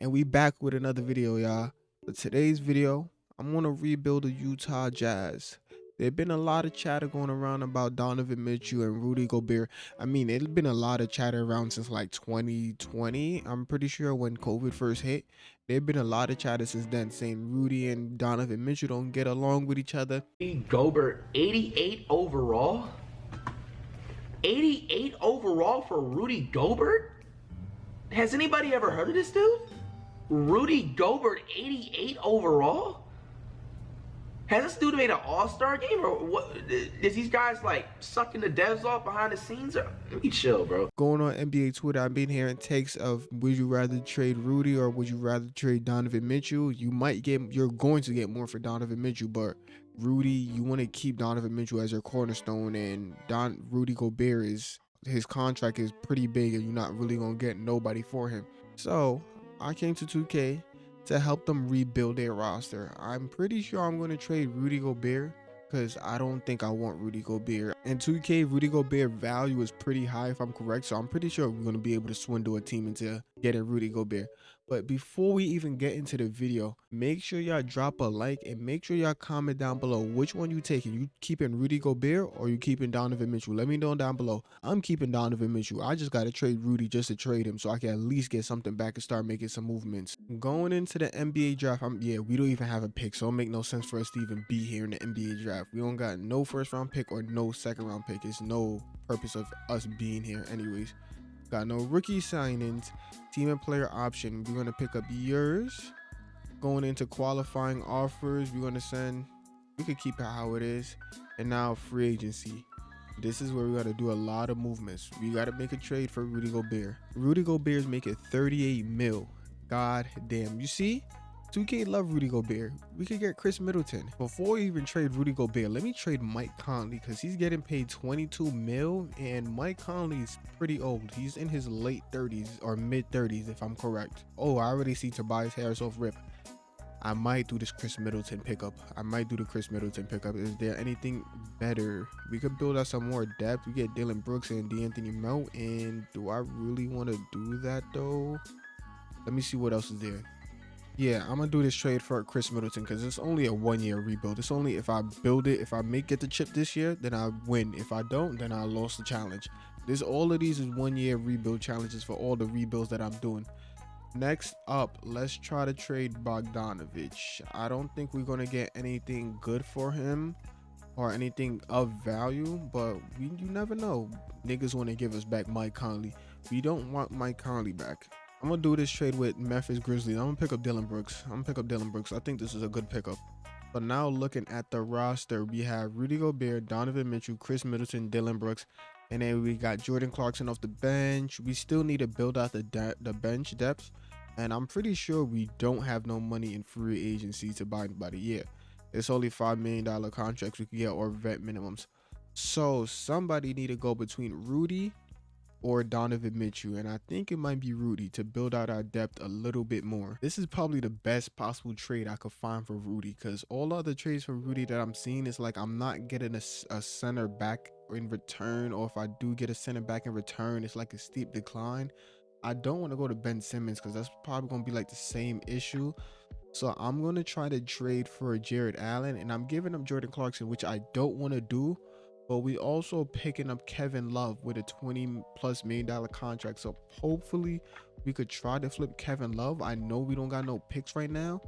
and we back with another video y'all for today's video i'm going to rebuild the utah jazz there's been a lot of chatter going around about donovan mitchell and rudy gobert i mean it's been a lot of chatter around since like 2020 i'm pretty sure when covid first hit there's been a lot of chatter since then saying rudy and donovan mitchell don't get along with each other Gobert, 88 overall? 88 overall for Rudy Gobert? Has anybody ever heard of this dude? Rudy Gobert, 88 overall? Has this dude made an all-star game or what? Is these guys like sucking the devs off behind the scenes? Or, let me chill, bro. going on NBA Twitter, I've been hearing takes of would you rather trade Rudy or would you rather trade Donovan Mitchell? You might get you're going to get more for Donovan Mitchell, but Rudy, you want to keep Donovan Mitchell as your cornerstone and Don Rudy Gobert is his contract is pretty big and you're not really gonna get nobody for him. So I came to 2K to help them rebuild their roster. I'm pretty sure I'm gonna trade Rudy Gobert because I don't think I want Rudy Gobert. And 2K, Rudy Gobert value is pretty high if I'm correct. So I'm pretty sure we're going to be able to swindle a team into getting Rudy Gobert. But before we even get into the video, make sure y'all drop a like and make sure y'all comment down below which one you taking. You keeping Rudy Gobert or you keeping Donovan Mitchell? Let me know down below. I'm keeping Donovan Mitchell. I just got to trade Rudy just to trade him so I can at least get something back and start making some movements. Going into the NBA draft, I'm yeah, we don't even have a pick, so it make no sense for us to even be here in the NBA draft. We don't got no first round pick or no second round pick. It's no purpose of us being here anyways. Got no rookie signings, team and player option. We're gonna pick up yours. Going into qualifying offers, we're gonna send. We could keep it how it is, and now free agency. This is where we gotta do a lot of movements. We gotta make a trade for Rudy Gobert. Rudy Gobert is making 38 mil. God damn. You see? 2K love Rudy Gobert. We could get Khris Middleton. Before we even trade Rudy Gobert, let me trade Mike Conley because he's getting paid 22 mil and Mike Conley is pretty old. He's in his late 30s or mid 30s if I'm correct. Oh, I already see Tobias Harris off rip. I might do this Khris Middleton pickup. I might do the Khris Middleton pickup. Is there anything better? We could build out some more depth. We get Dillon Brooks and De'Anthony Melton. And do I really want to do that though? Let me see what else is there. Yeah, I'm gonna do this trade for Khris Middleton because it's only a one year rebuild. It's only if I build it, if I make get the chip this year, then I win. If I don't, then I lost the challenge. This all of these is one year rebuild challenges for all the rebuilds that I'm doing. Next up, let's try to trade Bogdanovic. I don't think we're gonna get anything good for him or anything of value, but we you never know. Niggas want to give us back Mike Conley. We don't want Mike Conley back. I'm gonna do this trade with Memphis Grizzlies. I'm gonna pick up Dillon Brooks. I'm gonna pick up Dillon Brooks. I think this is a good pickup. But now looking at the roster, we have Rudy Gobert, Donovan Mitchell, Khris Middleton, Dillon Brooks, and then we got Jordan Clarkson off the bench. We still need to build out the the bench depth, and I'm pretty sure we don't have no money in free agency to buy anybody. Yeah, it's only five million dollar contracts we can get or vet minimums. So somebody need to go between Rudy, or Donovan Mitchell, and I think it might be Rudy to build out our depth a little bit more. This is probably the best possible trade I could find for Rudy because all other trades for Rudy that I'm seeing is like I'm not getting a, a center back in return, or if I do get a center back in return, it's like a steep decline. I don't want to go to Ben Simmons because that's probably going to be like the same issue. So I'm going to try to trade for Jarrett Allen and I'm giving up Jordan Clarkson, which I don't want to do but we also picking up Kevin Love with a 20 plus million dollar contract. So hopefully we could try to flip Kevin Love. I know we don't got no picks right now.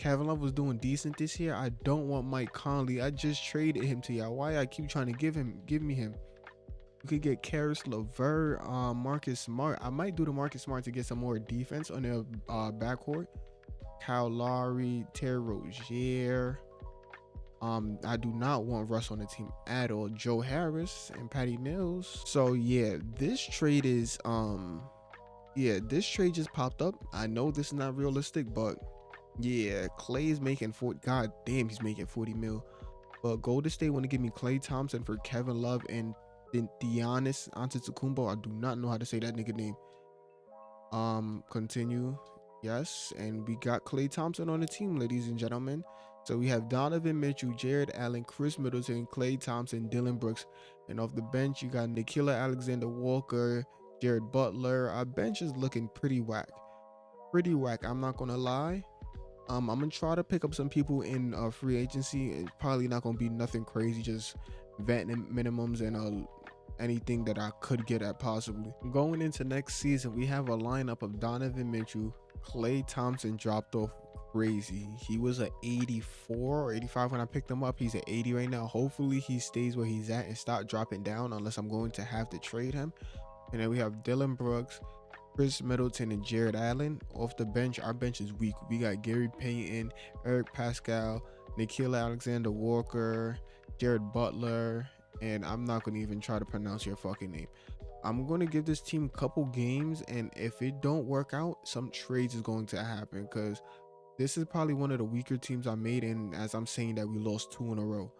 Kevin Love was doing decent this year. I don't want Mike Conley. I just traded him to y'all. Why I keep trying to give him give me him? We could get Caris LeVert, um, Marcus Smart. I might do the Marcus Smart to get some more defense on their uh, backcourt. Kyle Lowry, Terry Rozier. Um, I do not want Russ on the team at all. Joe Harris and Patty Mills. So yeah, this trade is um yeah, this trade just popped up. I know this is not realistic, but yeah, Klay is making 40. God damn, he's making 40 mil. But Golden State want to give me Klay Thompson for Kevin Love and then Giannis Antetokounmpo. I do not know how to say that nigga name. Um, continue. Yes, and we got Klay Thompson on the team, ladies and gentlemen. So we have Donovan Mitchell, Jarrett Allen, Khris Middleton, Klay Thompson, Dillon Brooks. And off the bench, you got Nickeil Alexander Walker, Jared Butler. Our bench is looking pretty whack. pretty whack. I'm not gonna lie. Um, I'm gonna try to pick up some people in uh, free agency. It's probably not gonna be nothing crazy, just vet minimums and uh, anything that I could get at possibly. Going into next season, we have a lineup of Donovan Mitchell, Klay Thompson dropped off crazy. He was a 84 or 85 when I picked him up. He's at 80 right now. Hopefully he stays where he's at and stop dropping down unless I'm going to have to trade him. And then we have Dillon Brooks, Khris Middleton, and Jarrett Allen. Off the bench, our bench is weak. We got Gary Payton, Eric Paschall, Nickeil Alexander Walker, Jared Butler, and I'm not going to even try to pronounce your fucking name. I'm going to give this team a couple games, and if it don't work out, some trades is going to happen because this is probably one of the weaker teams I made. And as I'm saying that, we lost two in a row,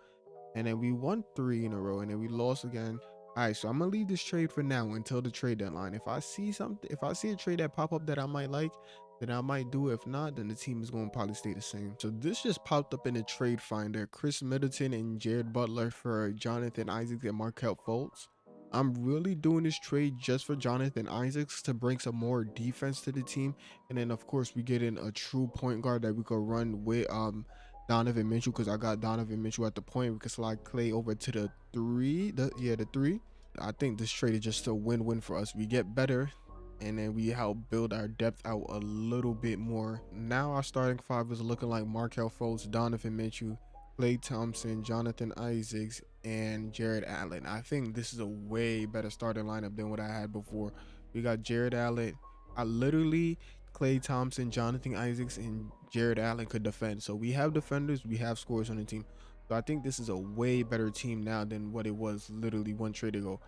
and then we won three in a row, and then we lost again. All right, so I'm gonna leave this trade for now until the trade deadline. If I see something, if I see a trade that pop up that I might like, then I might do. If not, then the team is going to probably stay the same. So this just popped up in the trade finder. Khris Middleton and Jared Butler for Jonathan Isaacs and Markelle Fultz. I'm really doing this trade just for Jonathan Isaacs to bring some more defense to the team. And then of course we get in a true point guard that we could run with um Donovan Mitchell because I got Donovan Mitchell at the point. We could slide Klay over to the three. The, yeah, the three. I think this trade is just a win-win for us. We get better and then we help build our depth out a little bit more. Now our starting five is looking like Markelle Fultz, Donovan Mitchell, Klay Thompson, Jonathan Isaacs, and Jarrett Allen. I think this is a way better starting lineup than what I had before. We got Jarrett Allen. I literally Klay Thompson, Jonathan Isaacs, and Jarrett Allen could defend. So we have defenders, we have scorers on the team. So I think this is a way better team now than what it was literally one trade ago.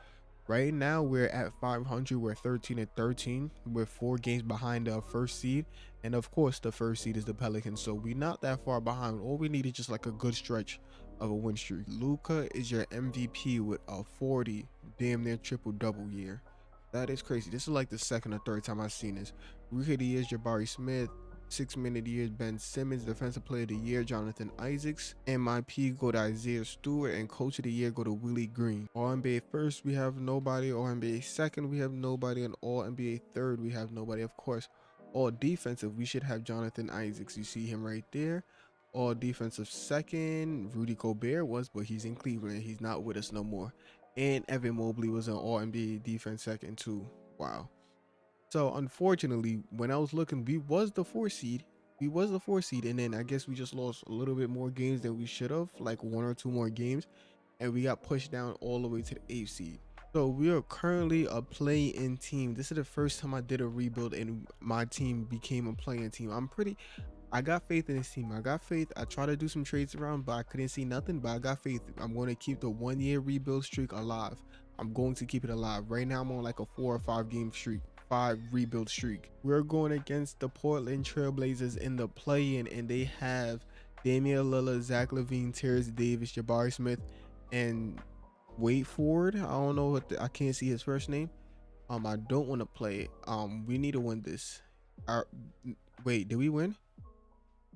Right now, we're at 500. We're 13 and 13. We're four games behind the first seed. And of course, the first seed is the Pelicans. So we're not that far behind. All we need is just like a good stretch of a win streak. Luka is your MVP with a 40, damn near triple double year. That is crazy. This is like the second or third time I've seen this. Year is Jabari Smith, Six minute of the year, Ben Simmons. Defensive player of the year, Jonathan Isaacs. MIP go to Isaiah Stewart. And coach of the year go to Willie Green. All NBA first, we have nobody. All NBA second, we have nobody. And all NBA third, we have nobody. Of course, all defensive, we should have Jonathan Isaacs. You see him right there. All defensive second, Rudy Gobert was, but he's in Cleveland. He's not with us no more. And Evan Mobley was an all NBA defense second too. Wow. So unfortunately, when I was looking, we was the four seed. We was the four seed, and then I guess we just lost a little bit more games than we should have, like one or two more games, and we got pushed down all the way to the eighth seed. So we are currently a play-in team. This is the first time I did a rebuild and my team became a play-in team. I'm pretty I got faith in this team. I got faith. I tried to do some trades around, but I couldn't see nothing. But I got faith. I'm going to keep the one year rebuild streak alive. I'm going to keep it alive. Right now, I'm on like a four or five game streak five rebuild streak. We're going against the Portland Trailblazers in the play-in, and they have Damian Lillard, Zach LaVine, Terrence Davis, Jabari Smith, and Wait Ford. I don't know what the, I can't see his first name. Um, I don't want to play it. Um, we need to win this. Our, wait, did we win?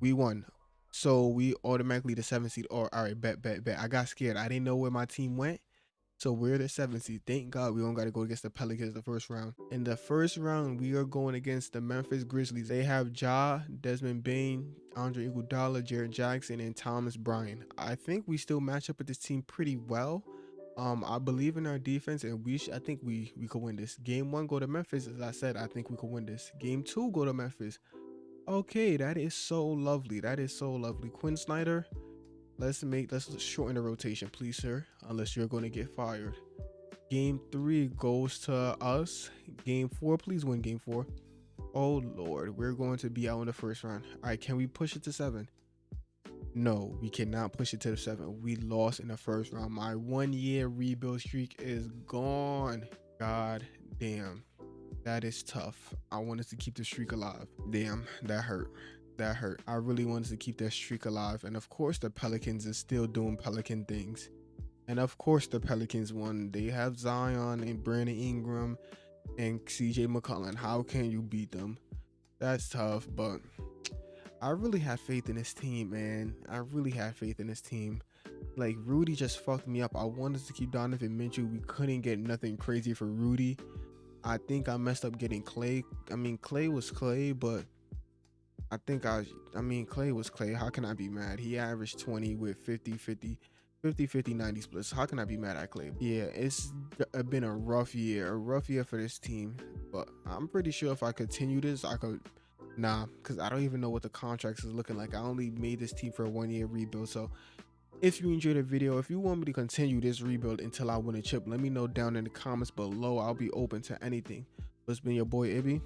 We won. So we automatically the seventh seed. Or all right, bet, bet, bet. I got scared. I didn't know where my team went. So we're the seventh seed. Thank God we don't got to go against the Pelicans the first round. In the first round, we are going against the Memphis Grizzlies. They have Ja, Desmond Bane, Andre Iguodala, Jaren Jackson, and Thomas Bryant. I think we still match up with this team pretty well. Um, I believe in our defense, and we I think we we could win this. Game one, go to Memphis. As I said, I think we could win this. Game two, go to Memphis. Okay, that is so lovely. That is so lovely. Quin Snyder, Let's make let's shorten the rotation, please, sir. Unless you're going to get fired. Game three goes to us. Game four, please win game four. Oh lord, we're going to be out in the first round. All right, can we push it to seven? No, we cannot push it to the seven. We lost in the first round. My one year rebuild streak is gone. God damn. That is tough. I wanted to keep the streak alive. Damn, that hurt that hurt. I really wanted to keep that streak alive. And of course, the Pelicans are still doing Pelican things. And of course, the Pelicans won. They have Zion and Brandon Ingram and CJ McCollum. How can you beat them? That's tough, but I really have faith in this team, man. I really have faith in this team. Like Rudy just fucked me up. I wanted to keep Donovan Mitchell. We couldn't get nothing crazy for Rudy. I think I messed up getting Klay. I mean, Klay was Klay, but I think I I mean Klay was Klay. How can I be mad? He averaged 20 with 50 50 50 50 90 splits. How can I be mad at Klay? Yeah, it's uh, been a rough year, a rough year for this team. But I'm pretty sure if I continue this, I could nah, because I don't even know what the contracts is looking like. I only made this team for a one year rebuild. So if you enjoyed the video, if you want me to continue this rebuild until I win a chip, let me know down in the comments below. I'll be open to anything. It's been your boy Ibby.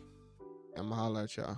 I'ma holla at y'all.